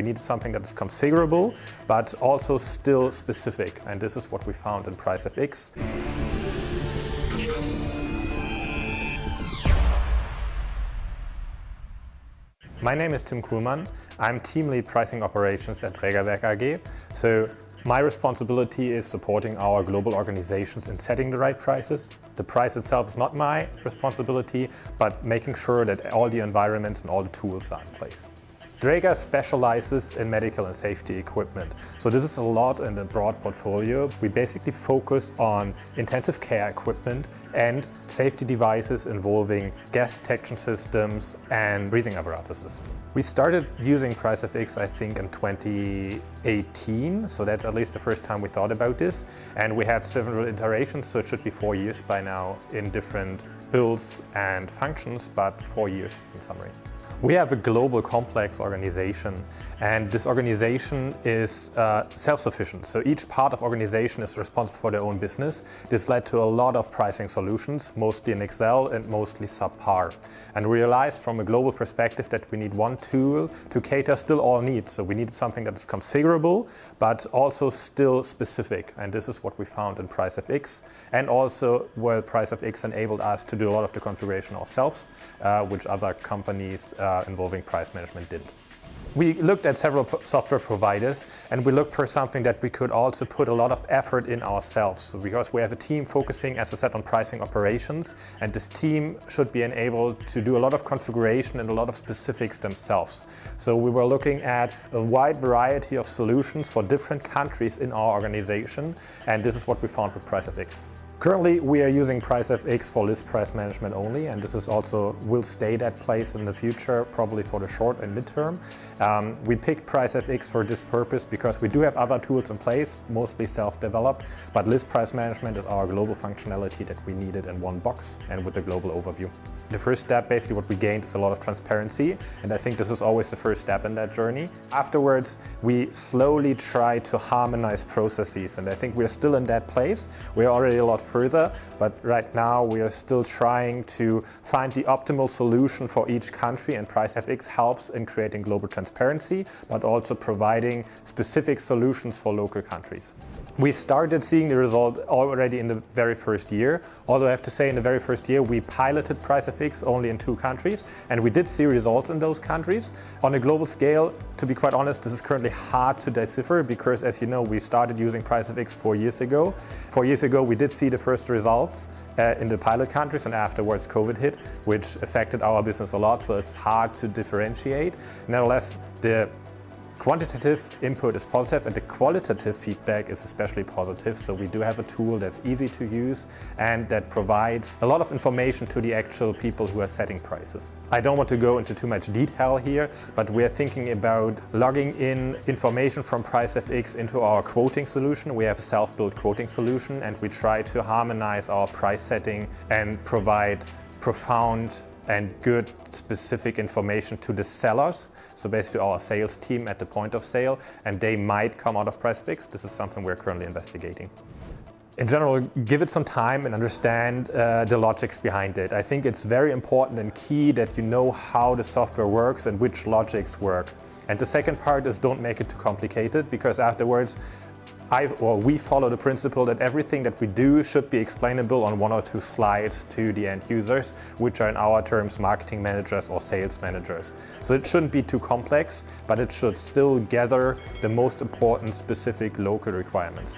we needed something that is configurable, but also still specific. And this is what we found in PriceFX. My name is Tim Kuhlmann. I'm team lead pricing operations at Drägerwerk AG. So my responsibility is supporting our global organizations in setting the right prices. The price itself is not my responsibility, but making sure that all the environments and all the tools are in place. Dräger specializes in medical and safety equipment. So this is a lot in the broad portfolio. We basically focus on intensive care equipment and safety devices involving gas detection systems and breathing apparatuses. We started using PriceFX, I think, in 2018, so that's at least the first time we thought about this. And we had several iterations, so it should be four years by now in different builds and functions, but four years in summary. We have a global complex organization and this organization is uh, self-sufficient. So each part of organization is responsible for their own business. This led to a lot of pricing solutions, mostly in Excel and mostly subpar. And we realized from a global perspective that we need one tool to cater still all needs. So we needed something that is configurable, but also still specific. And this is what we found in PriceFX. And also where PriceFX enabled us to do a lot of the configuration ourselves, uh, which other companies uh, uh, involving price management did. We looked at several software providers and we looked for something that we could also put a lot of effort in ourselves. Because we have a team focusing, as I said, on pricing operations and this team should be enabled to do a lot of configuration and a lot of specifics themselves. So we were looking at a wide variety of solutions for different countries in our organization and this is what we found with PriceFX. Currently, we are using PriceFX for list price management only, and this is also will stay that place in the future, probably for the short and midterm. Um, we picked PriceFX for this purpose because we do have other tools in place, mostly self-developed, but list price management is our global functionality that we needed in one box and with a global overview. The first step, basically what we gained is a lot of transparency, and I think this is always the first step in that journey. Afterwards, we slowly try to harmonize processes, and I think we're still in that place. We're already a lot further, but right now we are still trying to find the optimal solution for each country and PriceFX helps in creating global transparency, but also providing specific solutions for local countries. We started seeing the result already in the very first year, although I have to say in the very first year we piloted PriceFX only in two countries and we did see results in those countries. On a global scale, to be quite honest, this is currently hard to decipher because as you know we started using PriceFX four years ago. Four years ago we did see the first results uh, in the pilot countries and afterwards COVID hit, which affected our business a lot, so it's hard to differentiate. Nevertheless, the Quantitative input is positive and the qualitative feedback is especially positive. So we do have a tool that's easy to use and that provides a lot of information to the actual people who are setting prices. I don't want to go into too much detail here, but we're thinking about logging in information from PriceFX into our quoting solution. We have a self-built quoting solution and we try to harmonize our price setting and provide profound and good specific information to the sellers. So basically our sales team at the point of sale and they might come out of PriceFX. This is something we're currently investigating. In general, give it some time and understand uh, the logics behind it. I think it's very important and key that you know how the software works and which logics work. And the second part is don't make it too complicated because afterwards I, or we follow the principle that everything that we do should be explainable on one or two slides to the end users, which are in our terms marketing managers or sales managers. So it shouldn't be too complex, but it should still gather the most important specific local requirements.